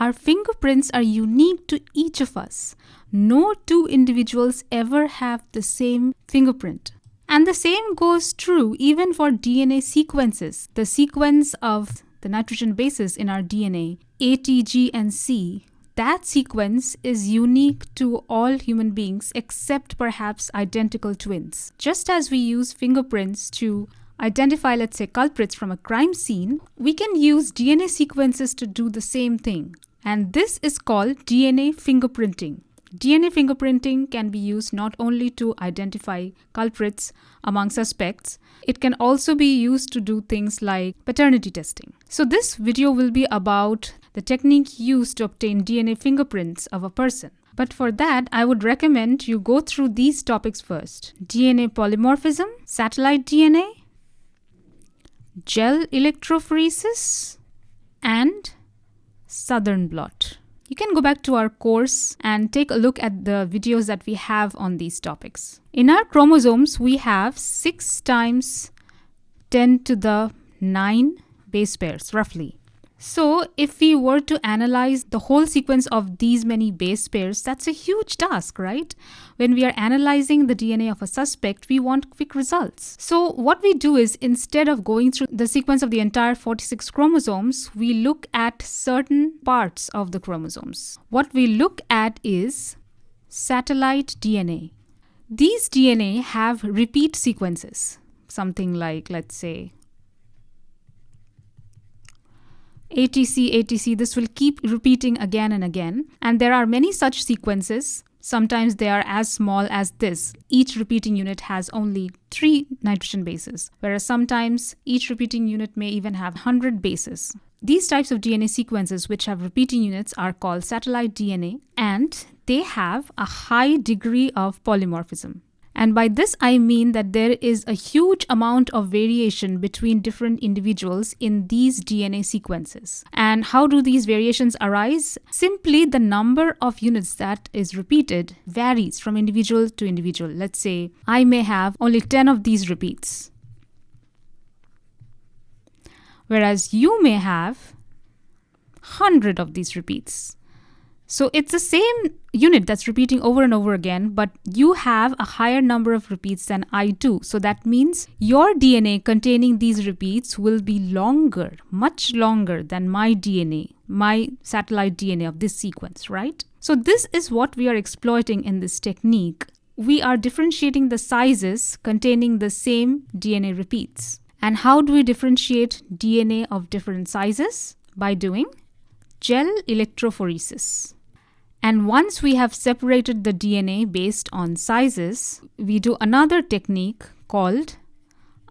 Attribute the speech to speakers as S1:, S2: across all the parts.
S1: Our fingerprints are unique to each of us. No two individuals ever have the same fingerprint. And the same goes true even for DNA sequences. The sequence of the nitrogen bases in our DNA, A, T, G, and C, that sequence is unique to all human beings except perhaps identical twins. Just as we use fingerprints to identify, let's say, culprits from a crime scene, we can use DNA sequences to do the same thing. And this is called DNA fingerprinting. DNA fingerprinting can be used not only to identify culprits among suspects, it can also be used to do things like paternity testing. So this video will be about the technique used to obtain DNA fingerprints of a person. But for that, I would recommend you go through these topics first. DNA polymorphism, satellite DNA, gel electrophoresis, and southern blot. You can go back to our course and take a look at the videos that we have on these topics. In our chromosomes, we have 6 times 10 to the 9 base pairs, roughly. So if we were to analyze the whole sequence of these many base pairs, that's a huge task, right? When we are analyzing the DNA of a suspect, we want quick results. So what we do is instead of going through the sequence of the entire 46 chromosomes, we look at certain parts of the chromosomes. What we look at is satellite DNA. These DNA have repeat sequences, something like, let's say, ATC, ATC, this will keep repeating again and again. And there are many such sequences. Sometimes they are as small as this. Each repeating unit has only three nitrogen bases, whereas sometimes each repeating unit may even have 100 bases. These types of DNA sequences which have repeating units are called satellite DNA and they have a high degree of polymorphism. And by this, I mean that there is a huge amount of variation between different individuals in these DNA sequences. And how do these variations arise? Simply the number of units that is repeated varies from individual to individual. Let's say I may have only 10 of these repeats, whereas you may have 100 of these repeats. So it's the same unit that's repeating over and over again, but you have a higher number of repeats than I do. So that means your DNA containing these repeats will be longer, much longer than my DNA, my satellite DNA of this sequence, right? So this is what we are exploiting in this technique. We are differentiating the sizes containing the same DNA repeats. And how do we differentiate DNA of different sizes? By doing gel electrophoresis. And once we have separated the DNA based on sizes, we do another technique called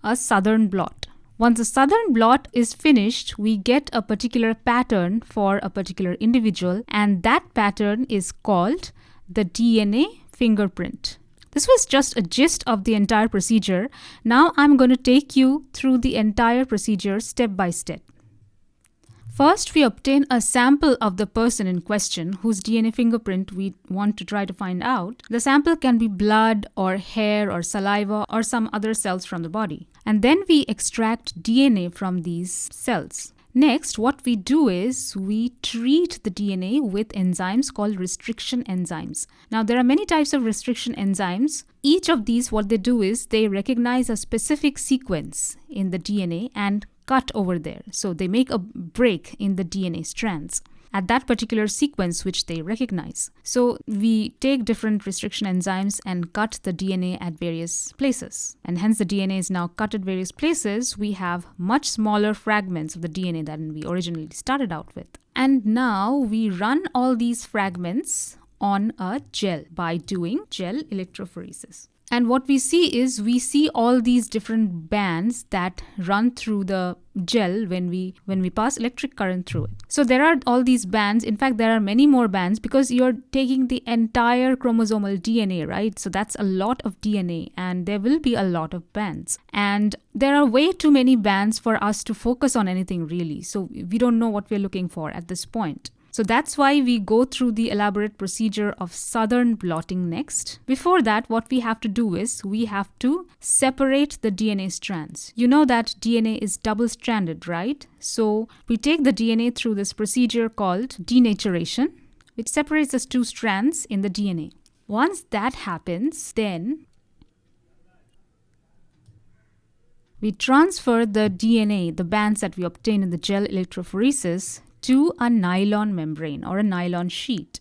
S1: a southern blot. Once the southern blot is finished, we get a particular pattern for a particular individual, and that pattern is called the DNA fingerprint. This was just a gist of the entire procedure. Now I'm going to take you through the entire procedure step by step. First, we obtain a sample of the person in question whose DNA fingerprint we want to try to find out. The sample can be blood or hair or saliva or some other cells from the body. And then we extract DNA from these cells. Next, what we do is we treat the DNA with enzymes called restriction enzymes. Now, there are many types of restriction enzymes. Each of these, what they do is they recognize a specific sequence in the DNA and cut over there. So they make a break in the DNA strands at that particular sequence which they recognize. So we take different restriction enzymes and cut the DNA at various places. And hence the DNA is now cut at various places. We have much smaller fragments of the DNA than we originally started out with. And now we run all these fragments on a gel by doing gel electrophoresis. And what we see is we see all these different bands that run through the gel when we when we pass electric current through it. So there are all these bands. In fact, there are many more bands because you're taking the entire chromosomal DNA, right? So that's a lot of DNA and there will be a lot of bands. And there are way too many bands for us to focus on anything really. So we don't know what we're looking for at this point. So that's why we go through the elaborate procedure of southern blotting next. Before that, what we have to do is we have to separate the DNA strands. You know that DNA is double stranded, right? So we take the DNA through this procedure called denaturation, which separates the two strands in the DNA. Once that happens, then we transfer the DNA, the bands that we obtain in the gel electrophoresis, to a nylon membrane or a nylon sheet.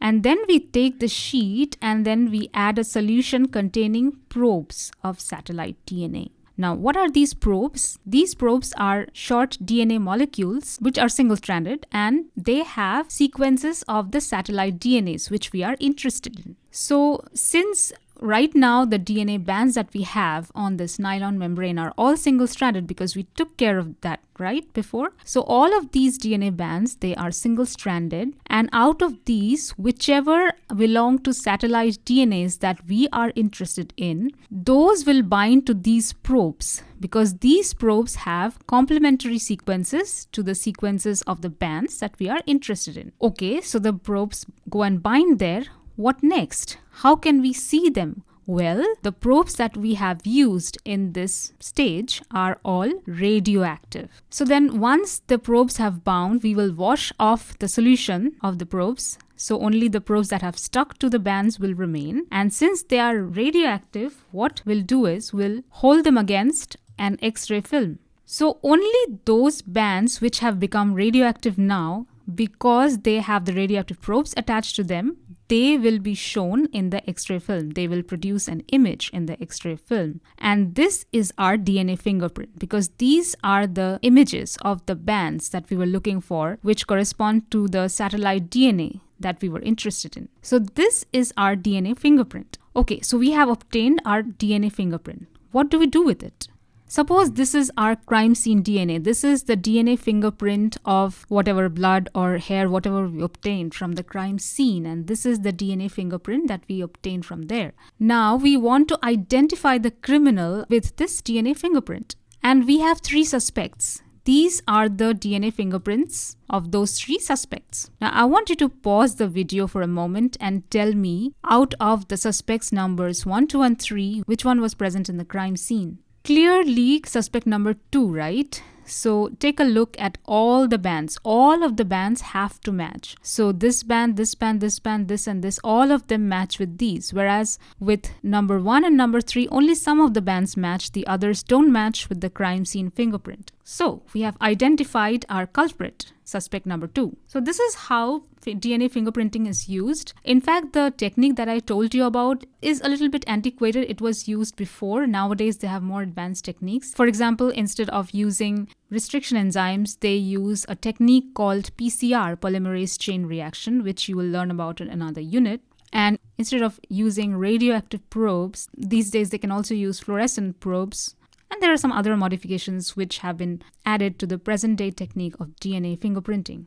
S1: And then we take the sheet and then we add a solution containing probes of satellite DNA. Now, what are these probes? These probes are short DNA molecules which are single stranded and they have sequences of the satellite DNAs which we are interested in. So, since right now the DNA bands that we have on this nylon membrane are all single stranded because we took care of that right before? So all of these DNA bands they are single stranded. And out of these whichever belong to satellite DNAs that we are interested in those will bind to these probes because these probes have complementary sequences to the sequences of the bands that we are interested in. Okay so the probes go and bind there what next? How can we see them? Well, the probes that we have used in this stage are all radioactive. So then once the probes have bound, we will wash off the solution of the probes. So only the probes that have stuck to the bands will remain. And since they are radioactive, what we'll do is we'll hold them against an X-ray film. So only those bands which have become radioactive now because they have the radioactive probes attached to them they will be shown in the X-ray film. They will produce an image in the X-ray film. And this is our DNA fingerprint because these are the images of the bands that we were looking for, which correspond to the satellite DNA that we were interested in. So this is our DNA fingerprint. Okay, so we have obtained our DNA fingerprint. What do we do with it? Suppose this is our crime scene DNA. This is the DNA fingerprint of whatever blood or hair, whatever we obtained from the crime scene. And this is the DNA fingerprint that we obtained from there. Now we want to identify the criminal with this DNA fingerprint. And we have three suspects. These are the DNA fingerprints of those three suspects. Now, I want you to pause the video for a moment and tell me out of the suspects numbers 1, 2, and 3, which one was present in the crime scene clearly suspect number two, right? So take a look at all the bands. All of the bands have to match. So this band, this band, this band, this and this, all of them match with these. Whereas with number one and number three, only some of the bands match. The others don't match with the crime scene fingerprint. So we have identified our culprit, suspect number two. So this is how DNA fingerprinting is used. In fact, the technique that I told you about is a little bit antiquated. It was used before. Nowadays, they have more advanced techniques. For example, instead of using restriction enzymes, they use a technique called PCR, polymerase chain reaction, which you will learn about in another unit. And instead of using radioactive probes, these days they can also use fluorescent probes and there are some other modifications which have been added to the present day technique of DNA fingerprinting.